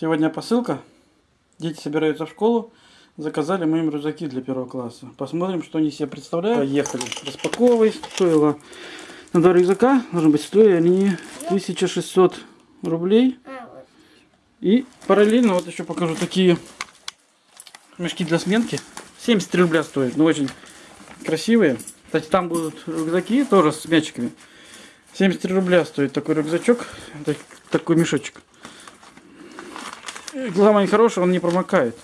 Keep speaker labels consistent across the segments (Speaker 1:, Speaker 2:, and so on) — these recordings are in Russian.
Speaker 1: Сегодня посылка. Дети собираются в школу. Заказали мы им рюкзаки для первого класса. Посмотрим, что они себе представляют. Поехали. Распаковывай. Стоило на два рюкзака. Должны быть стоили они 1600 рублей. И параллельно вот еще покажу такие мешки для сменки. 73 рубля стоят. Но очень красивые. Кстати, там будут рюкзаки тоже с мячиками. 73 рубля стоит такой рюкзачок. так- Такой мешочек. И Главное хороший, он не промокает.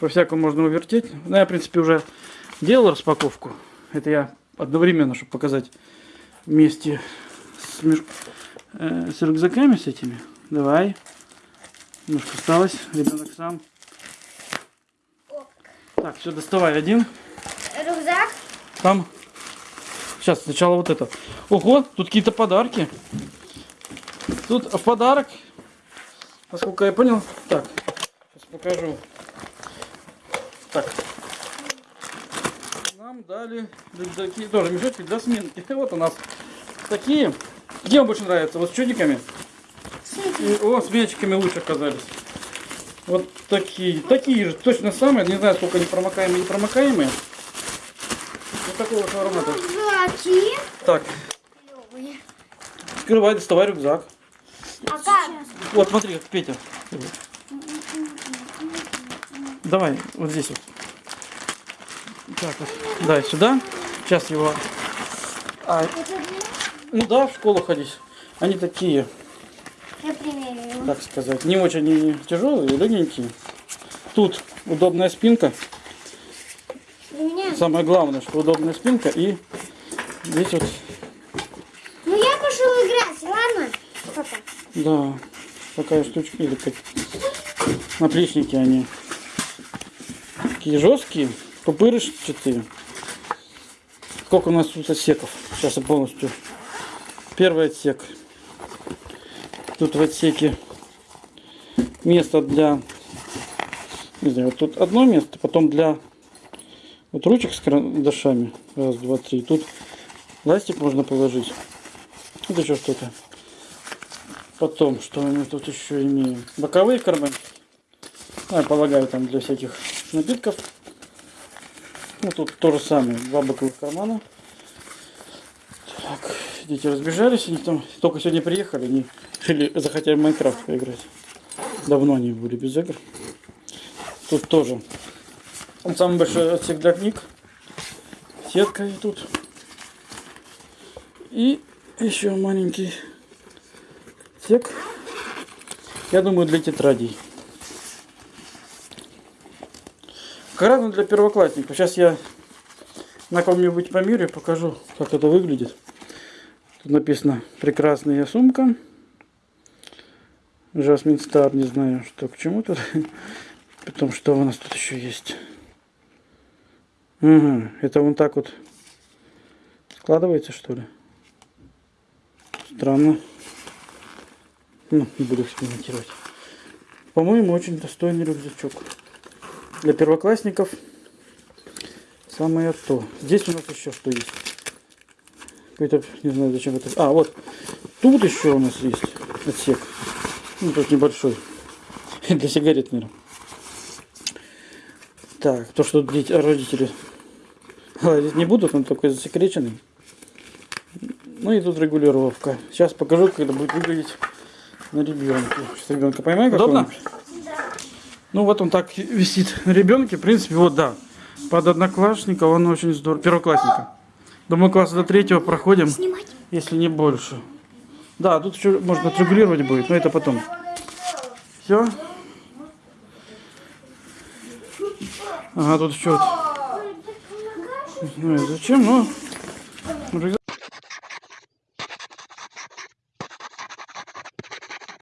Speaker 1: По всякому можно увертеть. Ну, я, в принципе, уже делал распаковку. Это я одновременно, чтобы показать вместе с, э, с рюкзаками с этими. Давай. Немножко осталось. Ребенок сам. Так, все, доставай один.
Speaker 2: Рюкзак.
Speaker 1: Там. Сейчас, сначала вот это. Ого, тут какие-то подарки. Тут в подарок, насколько я понял. Так, сейчас покажу. Так. Нам дали рюкзаки, тоже мешочки для сменки. Вот у нас такие. Где вам больше нравится? Вот с чудиками? И- о, с мячиками лучше оказались. Вот такие. Такие же, точно самые. Не знаю, сколько они промокаемые и непромокаемые. Вот такого формата.
Speaker 2: Рюкзаки.
Speaker 1: Так,
Speaker 2: Клёвые.
Speaker 1: открывай, доставай рюкзак.
Speaker 2: А как?
Speaker 1: Вот, смотри, как Петя. Давай, вот здесь вот. Так вот. Дай сюда. Сейчас его... А, ну да, в школу ходить. Они такие, так сказать, не очень не тяжелые, легенькие. Тут удобная спинка. Самое главное, что удобная спинка. И здесь вот,
Speaker 2: Ну я пошел играть, ладно? Папа.
Speaker 1: Да, такая штучка. Или как наплечники они. Такие жесткие, пупырышчатые. Сколько у нас тут отсеков? Сейчас я полностью. Первый отсек. Тут в отсеке место для... Не знаю, вот тут одно место, потом для вот ручек с карандашами. Раз, два, три. Тут ластик можно положить. Вот еще что-то. Потом, что мы тут еще имеем? Боковые карманы. Ну, я полагаю, там для всяких напитков. Ну, тут то же самое. Два боковых кармана. Так, дети разбежались. Они там только сегодня приехали. Они решили, захотели в Майнкрафт поиграть. Давно они были без игр. Тут тоже. Самый большой отсек для книг. Сетка и тут. И еще маленький отсек. Я думаю, для тетрадей. Как раз для первоклассников. Сейчас я на ком-нибудь померю покажу, как это выглядит. Тут написано «Прекрасная сумка». Жасмин Стар, не знаю, что к чему тут. Потом, что у нас тут еще есть. Ага, это вон так вот складывается, что ли? Странно. Ну, не буду экспериментировать. По-моему, очень достойный рюкзачок. Для первоклассников самое то. Здесь у нас еще что есть. Какой-то, не знаю, зачем это. А, вот. Тут еще у нас есть отсек. Ну, тут небольшой. Для сигарет, наверное. Так, то, что дети, родители лазить не будут, он такой засекреченный. Ну и тут регулировка. Сейчас покажу, как это будет выглядеть на ребенке. Сейчас ребенка поймаю, как
Speaker 2: Да.
Speaker 1: Ну вот он так висит на ребенке. В принципе, вот да. Под одноклассника он очень здорово. Первоклассника. Думаю, класса до третьего проходим,
Speaker 2: Снимать.
Speaker 1: если не больше. Да, тут еще можно отрегулировать будет, но это потом. Все. Ага, тут еще вот. Не знаю зачем, но... рюкзак